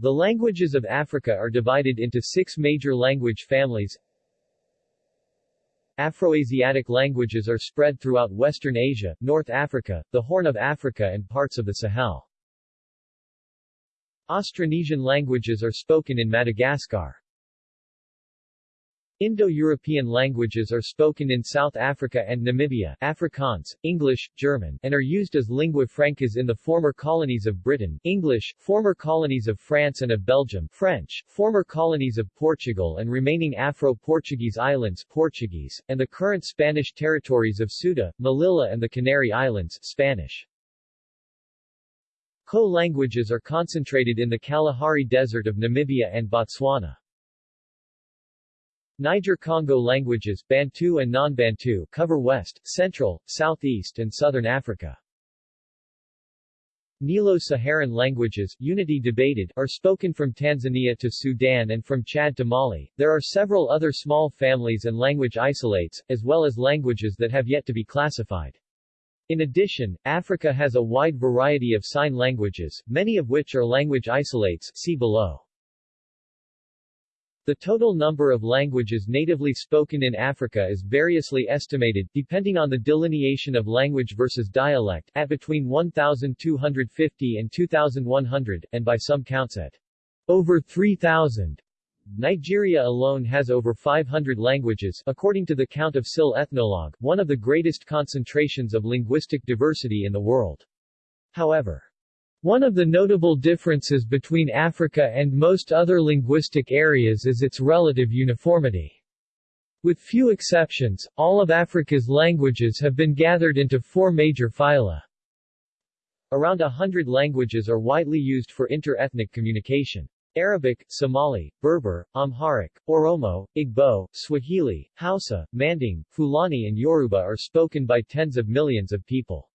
The languages of Africa are divided into six major language families. Afroasiatic languages are spread throughout Western Asia, North Africa, the Horn of Africa and parts of the Sahel. Austronesian languages are spoken in Madagascar. Indo-European languages are spoken in South Africa and Namibia Afrikaans, English, German, and are used as lingua francas in the former colonies of Britain English, former colonies of France and of Belgium French, former colonies of Portugal and remaining Afro-Portuguese islands Portuguese, and the current Spanish territories of Ceuta, Melilla and the Canary Islands Spanish. Khoe-languages are concentrated in the Kalahari Desert of Namibia and Botswana. Niger-Congo languages Bantu and non-Bantu cover west, central, southeast and southern Africa. Nilo-Saharan languages, unity debated, are spoken from Tanzania to Sudan and from Chad to Mali. There are several other small families and language isolates, as well as languages that have yet to be classified. In addition, Africa has a wide variety of sign languages, many of which are language isolates see below. The total number of languages natively spoken in Africa is variously estimated, depending on the delineation of language versus dialect, at between 1,250 and 2,100, and by some counts at over 3,000. Nigeria alone has over 500 languages, according to the count of SIL Ethnologue, one of the greatest concentrations of linguistic diversity in the world. However, one of the notable differences between Africa and most other linguistic areas is its relative uniformity. With few exceptions, all of Africa's languages have been gathered into four major phyla. Around a hundred languages are widely used for inter-ethnic communication. Arabic, Somali, Berber, Amharic, Oromo, Igbo, Swahili, Hausa, Manding, Fulani and Yoruba are spoken by tens of millions of people.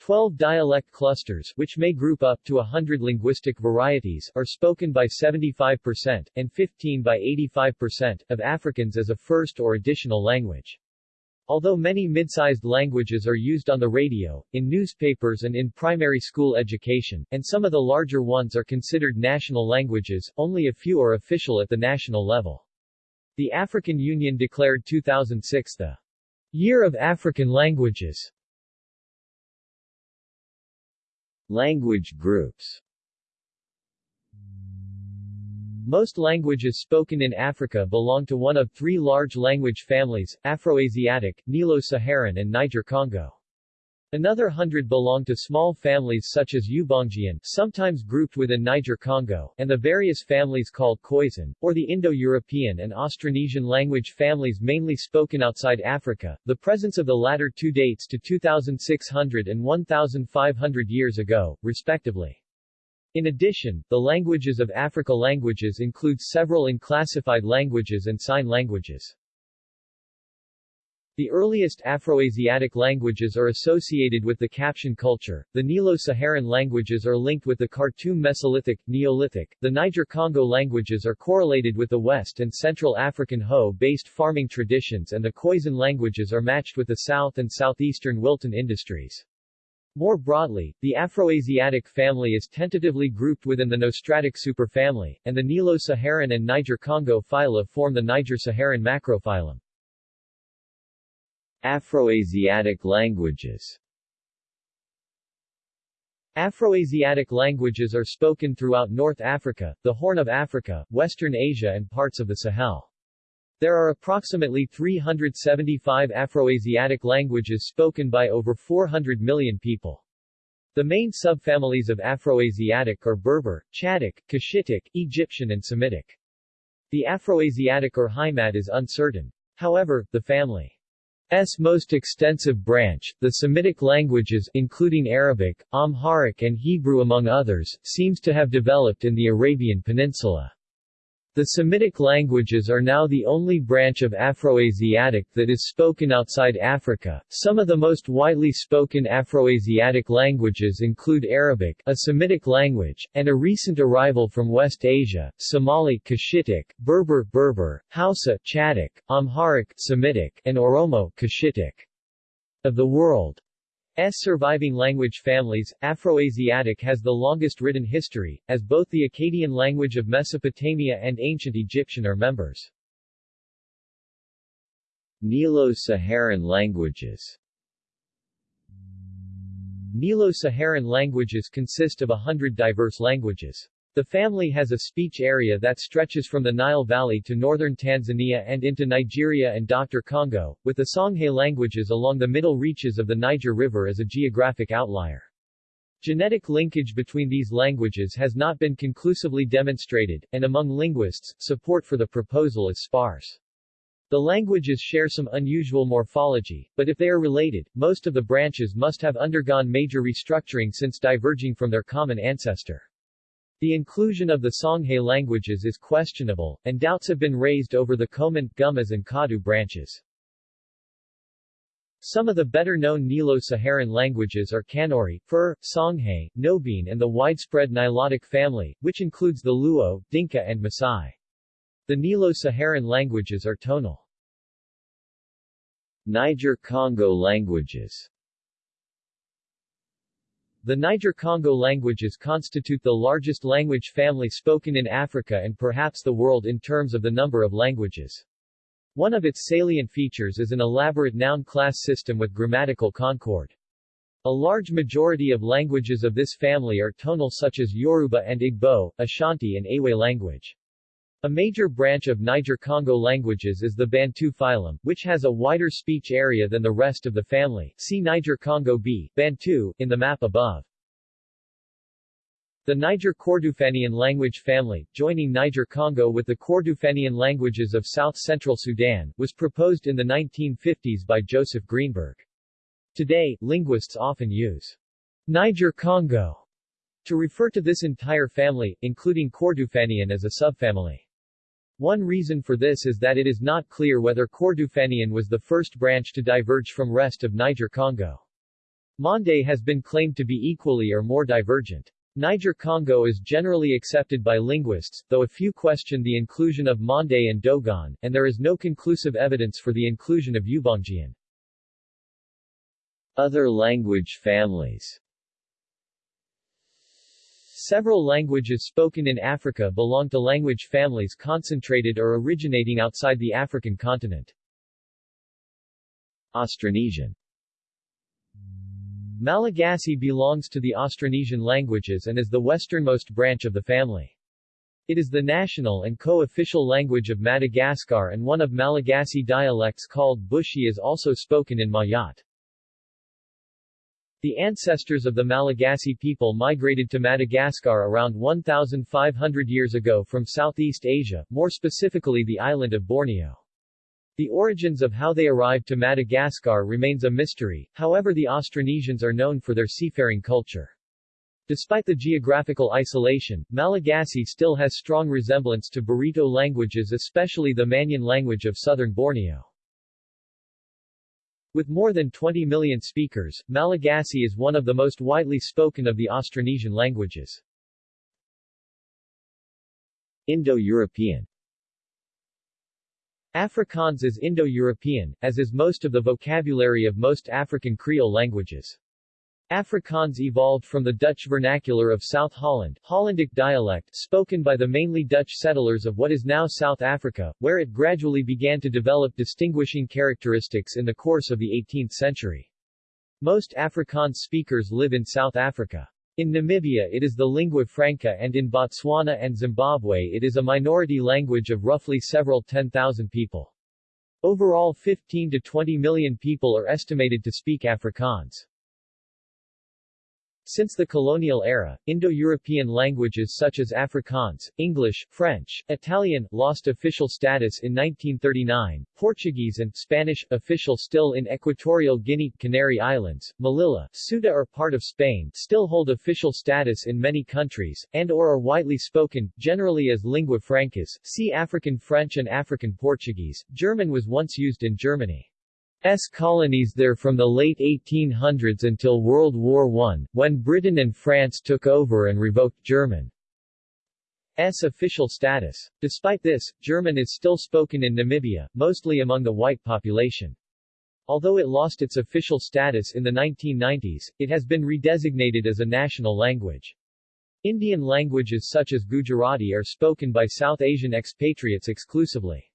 Twelve dialect clusters, which may group up to hundred linguistic varieties, are spoken by 75%, and 15 by 85%, of Africans as a first or additional language. Although many mid-sized languages are used on the radio, in newspapers and in primary school education, and some of the larger ones are considered national languages, only a few are official at the national level. The African Union declared 2006 the Year of African Languages. Language groups Most languages spoken in Africa belong to one of three large language families, Afroasiatic, Nilo-Saharan and Niger-Congo. Another hundred belong to small families such as Ubangian, sometimes grouped within Niger-Congo, and the various families called Khoisan, or the Indo-European and Austronesian language families mainly spoken outside Africa. The presence of the latter two dates to 2600 and 1500 years ago, respectively. In addition, the languages of Africa languages include several unclassified languages and sign languages. The earliest Afroasiatic languages are associated with the Capsian culture, the Nilo-Saharan languages are linked with the Khartoum Mesolithic, Neolithic, the Niger-Congo languages are correlated with the West and Central African hoe-based farming traditions and the Khoisan languages are matched with the South and Southeastern Wilton industries. More broadly, the Afroasiatic family is tentatively grouped within the Nostratic superfamily, and the Nilo-Saharan and Niger-Congo phyla form the Niger-Saharan macrophylum. Afroasiatic languages Afroasiatic languages are spoken throughout North Africa, the Horn of Africa, Western Asia and parts of the Sahel. There are approximately 375 Afroasiatic languages spoken by over 400 million people. The main subfamilies of Afroasiatic are Berber, Chadic, Cushitic, Egyptian and Semitic. The Afroasiatic Urheimat is uncertain. However, the family S most extensive branch, the Semitic languages including Arabic, Amharic and Hebrew among others, seems to have developed in the Arabian Peninsula. The Semitic languages are now the only branch of Afroasiatic that is spoken outside Africa. Some of the most widely spoken Afroasiatic languages include Arabic, a Semitic language, and a recent arrival from West Asia, Somali Cushitic, Berber Berber, Hausa Chadic, Amharic Semitic, and Oromo Cushitic. Of the world surviving language families, Afroasiatic has the longest written history, as both the Akkadian language of Mesopotamia and ancient Egyptian are members. Nilo-Saharan languages Nilo-Saharan languages consist of a hundred diverse languages. The family has a speech area that stretches from the Nile Valley to northern Tanzania and into Nigeria and Dr. Congo, with the Songhay languages along the middle reaches of the Niger River as a geographic outlier. Genetic linkage between these languages has not been conclusively demonstrated, and among linguists, support for the proposal is sparse. The languages share some unusual morphology, but if they are related, most of the branches must have undergone major restructuring since diverging from their common ancestor. The inclusion of the Songhay languages is questionable, and doubts have been raised over the Komant, Gumuz and Kadu branches. Some of the better-known Nilo-Saharan languages are Kanuri, Fur, Songhay, Nobiin and the widespread Nilotic family, which includes the Luo, Dinka and Maasai. The Nilo-Saharan languages are tonal. Niger-Congo languages The Niger-Congo languages constitute the largest language family spoken in Africa and perhaps the world in terms of the number of languages. One of its salient features is an elaborate noun class system with grammatical concord. A large majority of languages of this family are tonal such as Yoruba and Igbo, Ashanti and Ewe language. A major branch of Niger-Congo languages is the Bantu phylum, which has a wider speech area than the rest of the family. See Niger-Congo B, Bantu, in the map above. The Niger-Kordofanian language family, joining Niger-Congo with the Kordofanian languages of south-central Sudan, was proposed in the 1950s by Joseph Greenberg. Today, linguists often use Niger-Congo to refer to this entire family, including Kordofanian as a subfamily. One reason for this is that it is not clear whether Kordofanian was the first branch to diverge from rest of Niger-Congo. Mande has been claimed to be equally or more divergent. Niger-Congo is generally accepted by linguists, though a few question the inclusion of Mande and Dogon, and there is no conclusive evidence for the inclusion of Ubangian. Other language families Several languages spoken in Africa belong to language families concentrated or originating outside the African continent. Austronesian Malagasy belongs to the Austronesian languages and is the westernmost branch of the family. It is the national and co-official language of Madagascar and one of Malagasy dialects called Bushi is also spoken in Mayotte. The ancestors of the Malagasy people migrated to Madagascar around 1,500 years ago from Southeast Asia, more specifically the island of Borneo. The origins of how they arrived to Madagascar remains a mystery, however the Austronesians are known for their seafaring culture. Despite the geographical isolation, Malagasy still has strong resemblance to Barito languages especially the Ma'anyan language of southern Borneo. With more than 20 million speakers, Malagasy is one of the most widely spoken of the Austronesian languages. Indo-European Afrikaans is Indo-European, as is most of the vocabulary of most African Creole languages. Afrikaans evolved from the Dutch vernacular of South Holland Hollandic dialect spoken by the mainly Dutch settlers of what is now South Africa, where it gradually began to develop distinguishing characteristics in the course of the 18th century. Most Afrikaans speakers live in South Africa. In Namibia it is the lingua franca and in Botswana and Zimbabwe it is a minority language of roughly several 10,000 people. Overall 15 to 20 million people are estimated to speak Afrikaans. Since the colonial era, Indo-European languages such as Afrikaans, English, French, Italian, lost official status in 1939, Portuguese and Spanish, official still in Equatorial Guinea, Canary Islands, Melilla, Ceuta are part of Spain, still hold official status in many countries, and or are widely spoken, generally as lingua francas, see African French and African Portuguese. German was once used in Germany. S colonies there from the late 1800s until World War I, when Britain and France took over and revoked German's official status. Despite this, German is still spoken in Namibia, mostly among the white population. Although it lost its official status in the 1990s, it has been redesignated as a national language. Indian languages such as Gujarati are spoken by South Asian expatriates exclusively.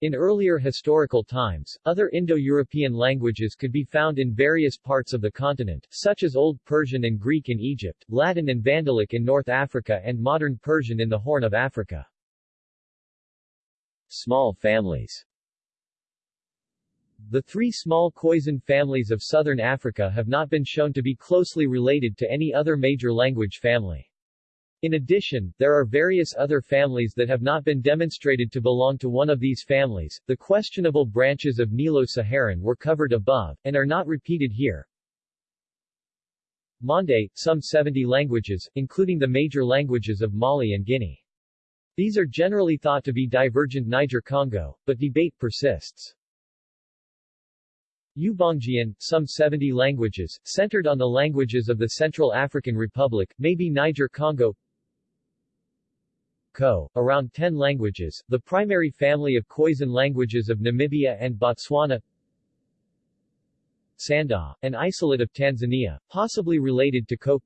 In earlier historical times, other Indo-European languages could be found in various parts of the continent, such as Old Persian and Greek in Egypt, Latin and Vandalic in North Africa and Modern Persian in the Horn of Africa. Small families The three small Khoisan families of southern Africa have not been shown to be closely related to any other major language family. In addition, there are various other families that have not been demonstrated to belong to one of these families. The questionable branches of Nilo-Saharan were covered above, and are not repeated here. Mande, some 70 languages, including the major languages of Mali and Guinea. These are generally thought to be divergent Niger-Congo, but debate persists. Ubangian, some 70 languages, centered on the languages of the Central African Republic, maybe Niger-Congo Around 10 languages, the primary family of Khoisan languages of Namibia and Botswana. Sanda, an isolate of Tanzania, possibly related to Khoe.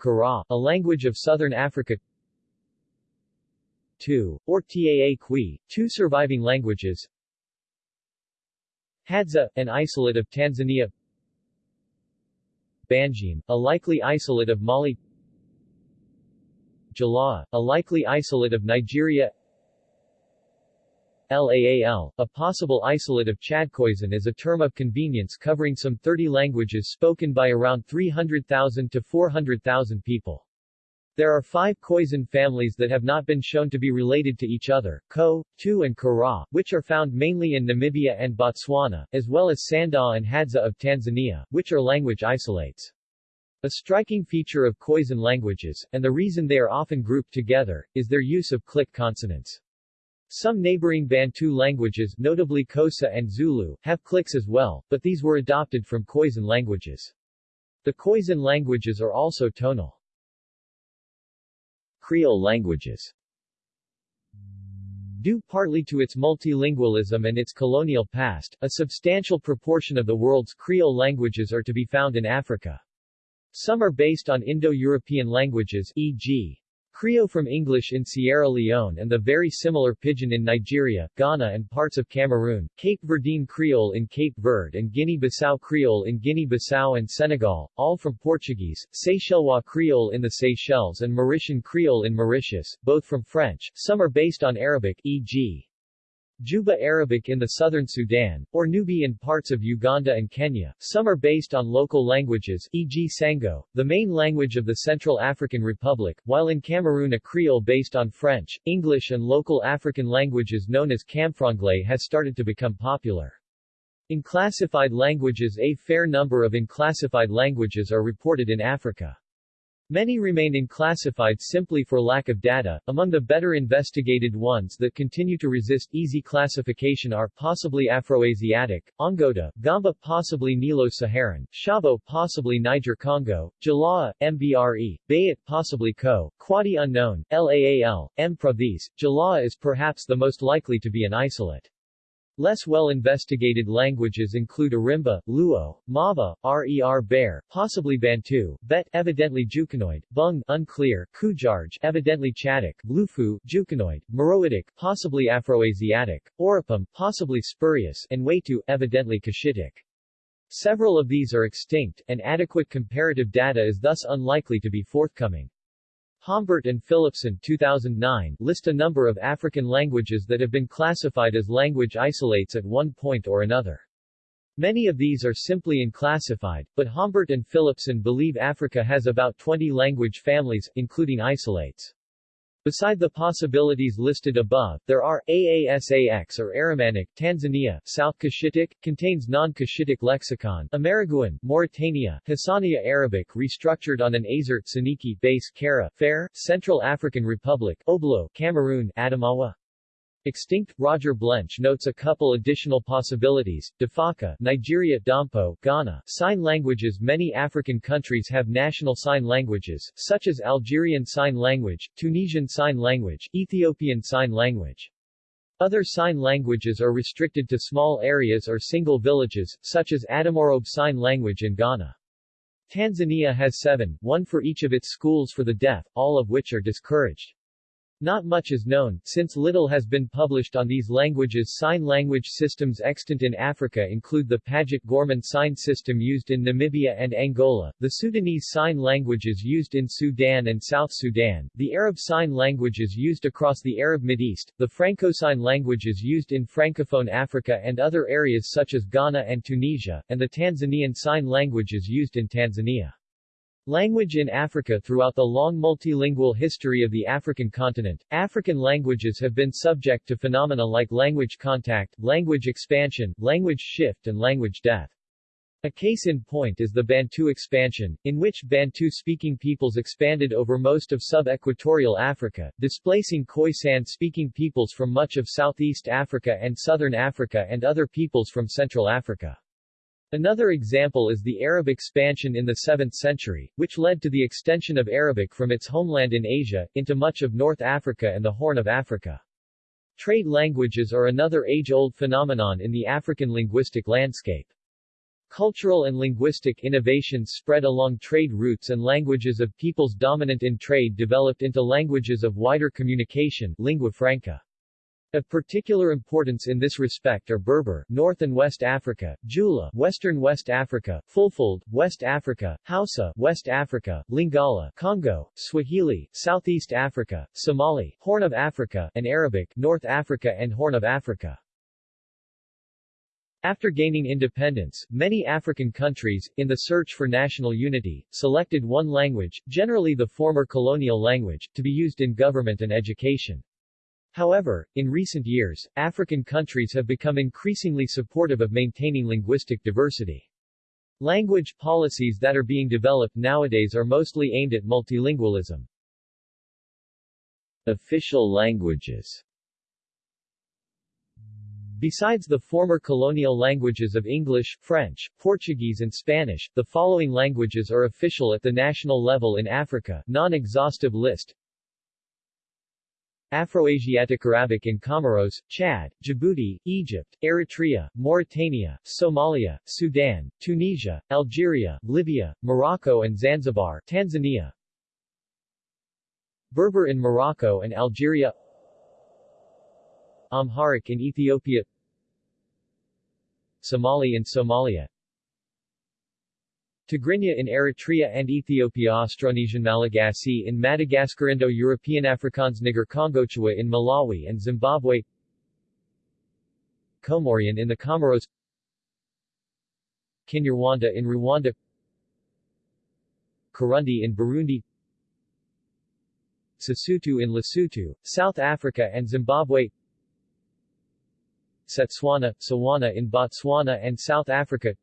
Kara, a language of southern Africa. 2, or Taa Kwi, two surviving languages. Hadza, an isolate of Tanzania. Bangime, a likely isolate of Mali Jalaa, a likely isolate of Nigeria LAAL, a possible isolate of Chad Khoisan is a term of convenience covering some 30 languages spoken by around 300,000 to 400,000 people. There are five Khoisan families that have not been shown to be related to each other, Khoe, Tuu and Kara, which are found mainly in Namibia and Botswana, as well as Sanda and Hadza of Tanzania, which are language isolates. A striking feature of Khoisan languages, and the reason they are often grouped together, is their use of click consonants. Some neighboring Bantu languages, notably Xhosa and Zulu, have clicks as well, but these were adopted from Khoisan languages. The Khoisan languages are also tonal. Creole languages Due partly to its multilingualism and its colonial past, a substantial proportion of the world's Creole languages are to be found in Africa. Some are based on Indo-European languages, e.g. Creole from English in Sierra Leone and the very similar Pidgin in Nigeria, Ghana and parts of Cameroon, Cape Verdean Creole in Cape Verde and Guinea-Bissau Creole in Guinea-Bissau and Senegal, all from Portuguese, Seychellois Creole in the Seychelles and Mauritian Creole in Mauritius, both from French, some are based on Arabic, e.g. Juba Arabic in the southern Sudan, or Nubi in parts of Uganda and Kenya. Some are based on local languages, e.g. Sango, the main language of the Central African Republic, while in Cameroon a Creole based on French, English and local African languages known as Camfranglais has started to become popular. In classified languages a fair number of unclassified languages are reported in Africa. Many remain unclassified simply for lack of data. Among the better investigated ones that continue to resist easy classification are possibly Afroasiatic, Ongota, Gamba possibly Nilo-Saharan, Shabo possibly Niger-Congo, Jalaa, Mbre, Bayat possibly Ko, Kwadi unknown, Laal, Mpra these. Jalaa is perhaps the most likely to be an isolate. Less well-investigated languages include Arimba, Luo, Mawa, Rer Bare, possibly Bantu, Bet evidently Jukunoid, Bung unclear, Kujarge evidently Chadic, Lufu, Jukunoid, Meroitic possibly Afroasiatic, Oropom possibly spurious, and Weyto evidently Cushitic. Several of these are extinct, and adequate comparative data is thus unlikely to be forthcoming. Hombert and Philippson 2009 list a number of African languages that have been classified as language isolates at one point or another. Many of these are simply unclassified, but Hombert and Philippson believe Africa has about 20 language families, including isolates. Beside the possibilities listed above, there are Aasax or Aramanik, Tanzania, South Cushitic, contains non-Cushitic lexicon, Imeraguen, Mauritania, Hassaniya Arabic restructured on an Azer Soninke base Kara, Fair, Central African Republic, Oblo, Cameroon, Adamawa. Extinct, Roger Blench notes a couple additional possibilities, Defaka, Nigeria Dompo, Ghana, Sign languages Many African countries have national sign languages, such as Algerian Sign Language, Tunisian Sign Language, Ethiopian Sign Language. Other sign languages are restricted to small areas or single villages, such as Adamorobe Sign Language in Ghana. Tanzania has seven, one for each of its schools for the deaf, all of which are discouraged. Not much is known, since little has been published on these languages. Sign language systems extant in Africa include the Paget Gorman sign system used in Namibia and Angola, the Sudanese sign languages used in Sudan and South Sudan, the Arab sign languages used across the Arab Mideast, the Franco-sign languages used in Francophone Africa and other areas such as Ghana and Tunisia, and the Tanzanian sign languages used in Tanzania. Language in Africa Throughout the long multilingual history of the African continent, African languages have been subject to phenomena like language contact, language expansion, language shift and language death. A case in point is the Bantu expansion, in which Bantu-speaking peoples expanded over most of sub-equatorial Africa, displacing Khoisan-speaking peoples from much of Southeast Africa and Southern Africa and other peoples from Central Africa. Another example is the Arab expansion in the 7th century, which led to the extension of Arabic from its homeland in Asia, into much of North Africa and the Horn of Africa. Trade languages are another age-old phenomenon in the African linguistic landscape. Cultural and linguistic innovations spread along trade routes and languages of peoples dominant in trade developed into languages of wider communication lingua franca. Of particular importance in this respect are Berber, North and West Africa, Jula, Western West Africa, Fulfulde, West Africa, Hausa, West Africa, Lingala, Congo, Swahili, Southeast Africa, Somali, Horn of Africa, and Arabic, North Africa and Horn of Africa. After gaining independence, many African countries, in the search for national unity, selected one language, generally the former colonial language, to be used in government and education. However, in recent years, African countries have become increasingly supportive of maintaining linguistic diversity. Language policies that are being developed nowadays are mostly aimed at multilingualism. Official languages Besides the former colonial languages of English, French, Portuguese and Spanish, the following languages are official at the national level in Africa non-exhaustive list Afroasiatic Arabic in Comoros, Chad, Djibouti, Egypt, Eritrea, Mauritania, Somalia, Sudan, Tunisia, Algeria, Libya, Morocco and Zanzibar, Tanzania. Berber in Morocco and Algeria. Amharic in Ethiopia. Somali in Somalia Tigrinya in Eritrea and Ethiopia Austronesian Malagasy in Madagascar Indo-European Afrikaans Niger Congo Chewa in Malawi and Zimbabwe Comorian in the Comoros Kinyarwanda in Rwanda Kirundi in Burundi Sesotho in Lesotho, South Africa and Zimbabwe Setswana, Tswana in Botswana and South Africa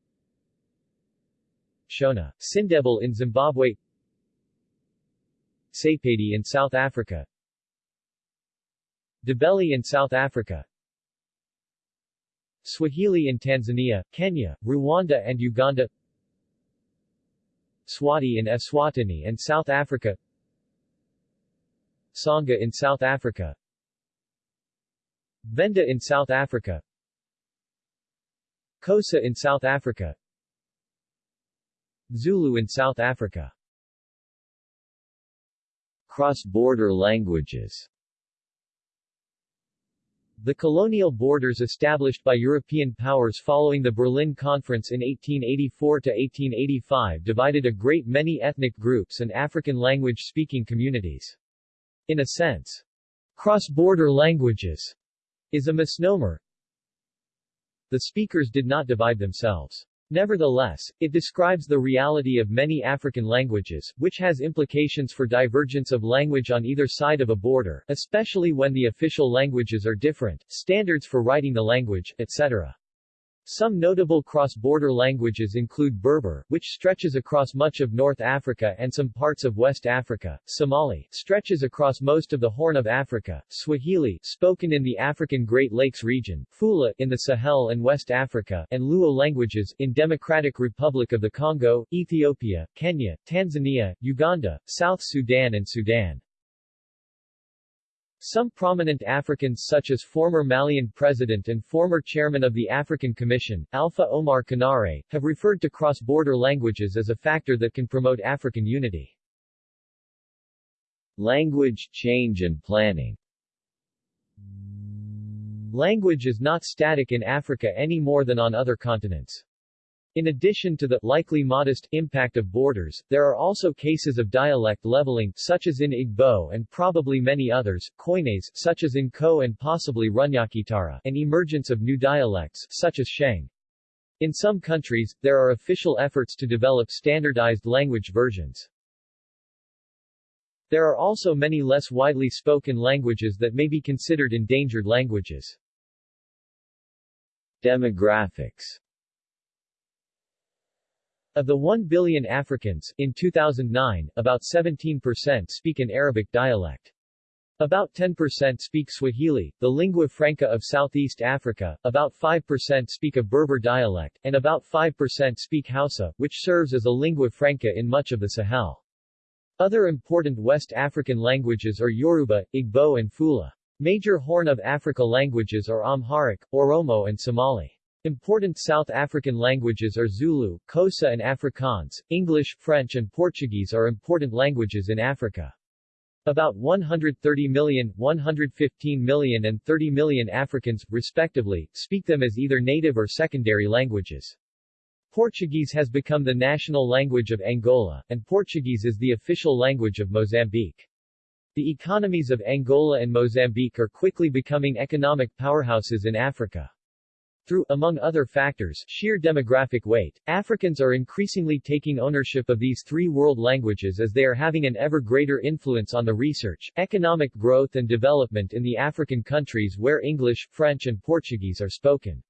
Shona, Sindebele in Zimbabwe Sepedi in South Africa Ndebele in South Africa Swahili in Tanzania, Kenya, Rwanda and Uganda Swati in Eswatini and South Africa Tsonga in South Africa Venda in South Africa Xhosa in South Africa Zulu in South Africa Cross-border languages The colonial borders established by European powers following the Berlin Conference in 1884-1885 divided a great many ethnic groups and African language-speaking communities. In a sense, cross-border languages is a misnomer. The speakers did not divide themselves. Nevertheless, it describes the reality of many African languages, which has implications for divergence of language on either side of a border, especially when the official languages are different, standards for writing the language, etc. Some notable cross-border languages include Berber, which stretches across much of North Africa and some parts of West Africa, Somali, stretches across most of the Horn of Africa, Swahili, spoken in the African Great Lakes region, Fula, in the Sahel and West Africa, and Luo languages, in Democratic Republic of the Congo, Ethiopia, Kenya, Tanzania, Uganda, South Sudan and Sudan. Some prominent Africans such as former Malian president and former chairman of the African Commission, Alpha Oumar Konaré, have referred to cross-border languages as a factor that can promote African unity. Language change and planning Language is not static in Africa any more than on other continents. In addition to the likely modest impact of borders, there are also cases of dialect leveling such as in Igbo and probably many others, koines such as in Khoe and possibly Runyakitara, and emergence of new dialects such as Sheng. In some countries, there are official efforts to develop standardized language versions. There are also many less widely spoken languages that may be considered endangered languages. Demographics of the 1 billion Africans, in 2009, about 17% speak an Arabic dialect. About 10% speak Swahili, the lingua franca of Southeast Africa, about 5% speak a Berber dialect, and about 5% speak Hausa, which serves as a lingua franca in much of the Sahel. Other important West African languages are Yoruba, Igbo and Fula. Major Horn of Africa languages are Amharic, Oromo and Somali. Important South African languages are Zulu, Xhosa and Afrikaans. English, French and Portuguese are important languages in Africa. About 130 million, 115 million and 30 million Africans, respectively, speak them as either native or secondary languages. Portuguese has become the national language of Angola, and Portuguese is the official language of Mozambique. The economies of Angola and Mozambique are quickly becoming economic powerhouses in Africa. Through, among other factors, sheer demographic weight, Africans are increasingly taking ownership of these three world languages as they are having an ever greater influence on the research, economic growth and development in the African countries where English, French and Portuguese are spoken.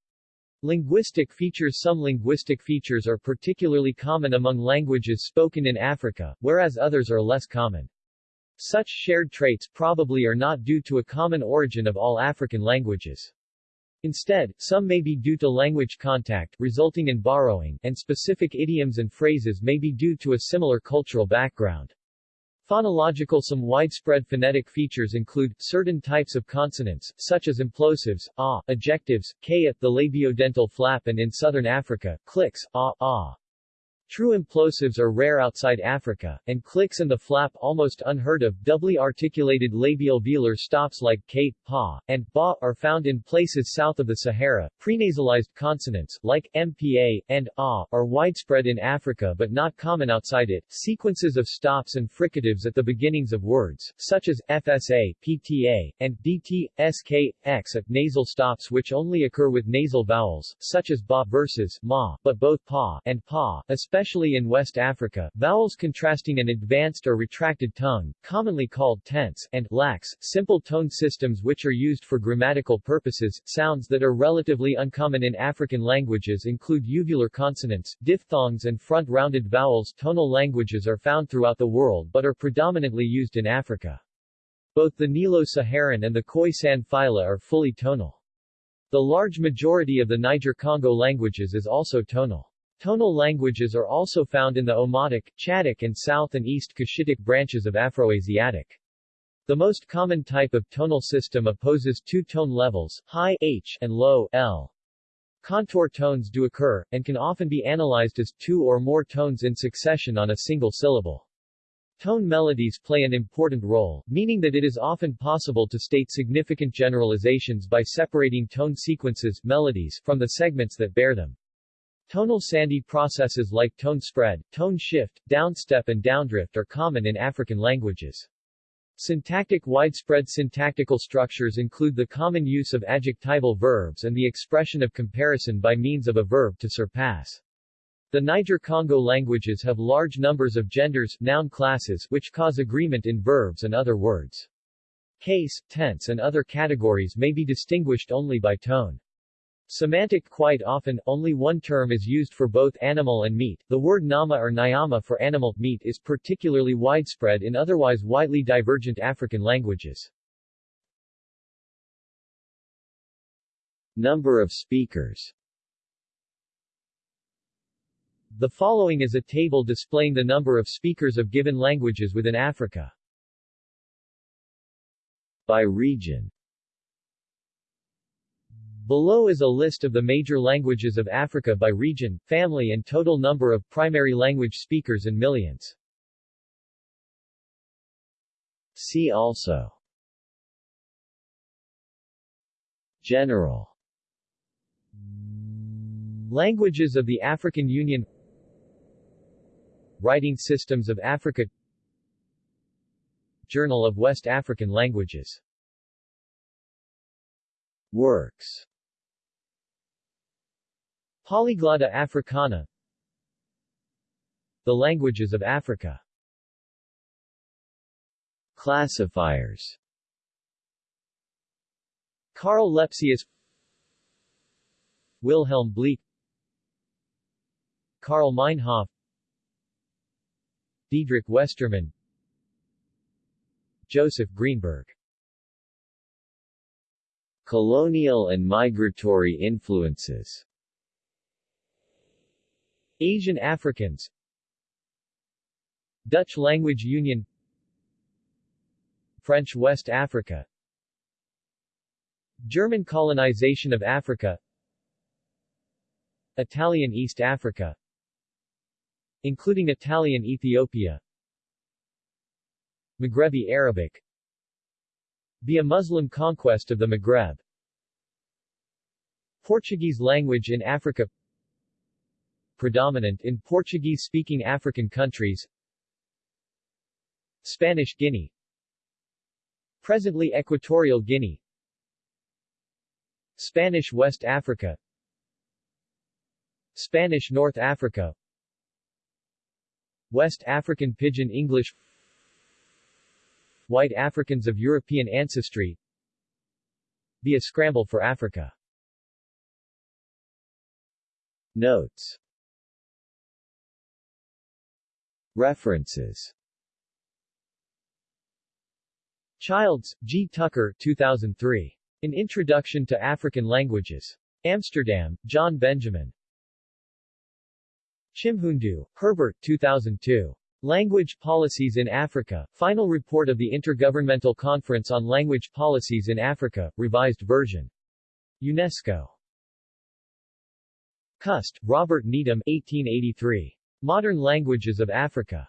Linguistic features Some linguistic features are particularly common among languages spoken in Africa, whereas others are less common. Such shared traits probably are not due to a common origin of all African languages. Instead, some may be due to language contact, resulting in borrowing, and specific idioms and phrases may be due to a similar cultural background. Phonological Some widespread phonetic features include, certain types of consonants, such as implosives, ah, ejectives, k at the labiodental flap and in southern Africa, clicks, ah, ah. True implosives are rare outside Africa, and clicks and the flap almost unheard of. Doubly articulated labial velar stops like k, pa, and ba are found in places south of the Sahara. Prenasalized consonants, like mpa and a, are widespread in Africa but not common outside it. Sequences of stops and fricatives at the beginnings of words, such as fsa, pta, and dt, sk, x at nasal stops which only occur with nasal vowels, such as ba versus ma, but both pa and pa, especially especially in West Africa, vowels contrasting an advanced or retracted tongue, commonly called tense, and lax, simple tone systems which are used for grammatical purposes. Sounds that are relatively uncommon in African languages include uvular consonants, diphthongs and front-rounded vowels. Tonal languages are found throughout the world but are predominantly used in Africa. Both the Nilo-Saharan and the Khoisan phyla are fully tonal. The large majority of the Niger-Congo languages is also tonal. Tonal languages are also found in the Omotic, Chadic and South and East Cushitic branches of Afroasiatic. The most common type of tonal system opposes two tone levels, high H and low L. Contour tones do occur, and can often be analyzed as two or more tones in succession on a single syllable. Tone melodies play an important role, meaning that it is often possible to state significant generalizations by separating tone sequences melodies from the segments that bear them. Tonal sandhi processes like tone spread, tone shift, downstep and downdrift are common in African languages. Syntactic widespread syntactical structures include the common use of adjectival verbs and the expression of comparison by means of a verb to surpass. The Niger-Congo languages have large numbers of genders noun classes which cause agreement in verbs and other words. Case, tense and other categories may be distinguished only by tone. Semantic Quite often, only one term is used for both animal and meat. The word nama or nyama for animal, meat is particularly widespread in otherwise widely divergent African languages. Number of speakers The following is a table displaying the number of speakers of given languages within Africa. By region Below is a list of the major languages of Africa by region, family and total number of primary language speakers in millions. See also. General. Languages of the African Union. Writing systems of Africa. Journal of West African Languages. Works Polyglotta Africana. The Languages of Africa. Classifiers. Karl Lepsius. Wilhelm Bleek Karl Meinhof. Diedrich Westermann. Joseph Greenberg. Colonial and migratory influences Asian Africans. Dutch Language Union. French West Africa. German colonization of Africa. Italian East Africa. Including Italian Ethiopia. Maghrebi Arabic. Via Muslim conquest of the Maghreb. Portuguese language in Africa predominant in Portuguese-speaking African countries. Spanish Guinea. Presently Equatorial Guinea. Spanish West Africa. Spanish North Africa. West African Pidgin English. White Africans of European ancestry. Be a scramble for Africa. Notes References Childs, G. Tucker 2003. An Introduction to African Languages. Amsterdam, John Benjamin. Chimhundu, Herbert 2002. Language Policies in Africa, Final Report of the Intergovernmental Conference on Language Policies in Africa, revised version. UNESCO. Cust, Robert Needham 1883. Modern Languages of Africa.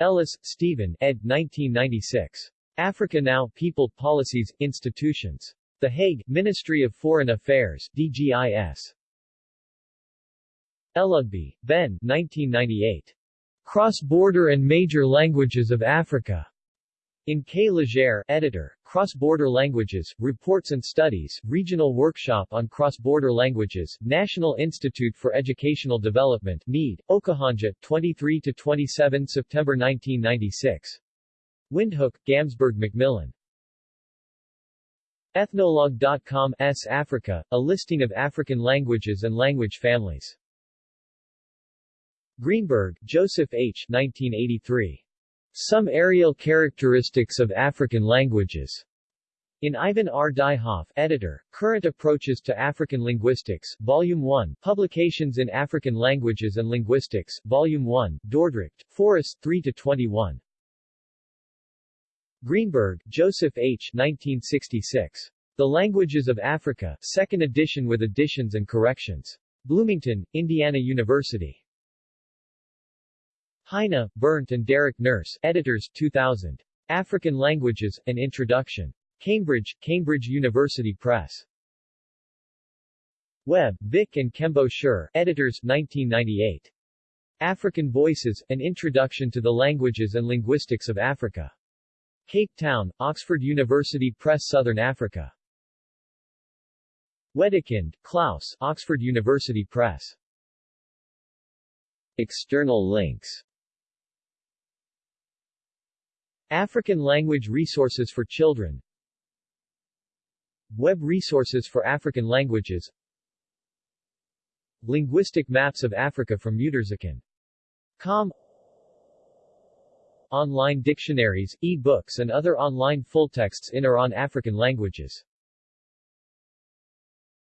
Ellis, Stephen, ed. 1996. Africa Now, People, Policies, Institutions. The Hague, Ministry of Foreign Affairs, DGIS. Elugbe, Ben, 1998. Cross-Border and Major Languages of Africa. In K. Legere, editor, Cross-Border Languages, Reports and Studies, Regional Workshop on Cross-Border Languages, National Institute for Educational Development, Mead, Okahandja, 23-27 September 1996. Windhoek, Gamsberg Macmillan. Ethnologue.com S Africa, a listing of African languages and language families. Greenberg, Joseph H. 1983. Some Areal Characteristics of African Languages. In Ivan R. Dihoff, editor, Current Approaches to African Linguistics, Volume 1, Publications in African Languages and Linguistics, Volume 1, Dordrecht, Foris 3-21. Greenberg, Joseph H. 1966. The Languages of Africa, 2nd edition with additions and corrections. Bloomington, Indiana University. Heine, Bernd and Derek Nurse, editors, 2000. African Languages, An Introduction. Cambridge, Cambridge University Press. Webb, Vic and Kembo Sure, editors, 1998. African Voices, An Introduction to the Languages and Linguistics of Africa. Cape Town, Oxford University Press Southern Africa. Wedekind, Klaus, Oxford University Press. External links African Language Resources for Children. Web Resources for African Languages. Linguistic Maps of Africa from Muturzikin.com Online dictionaries, e-books and other online full texts in or on African languages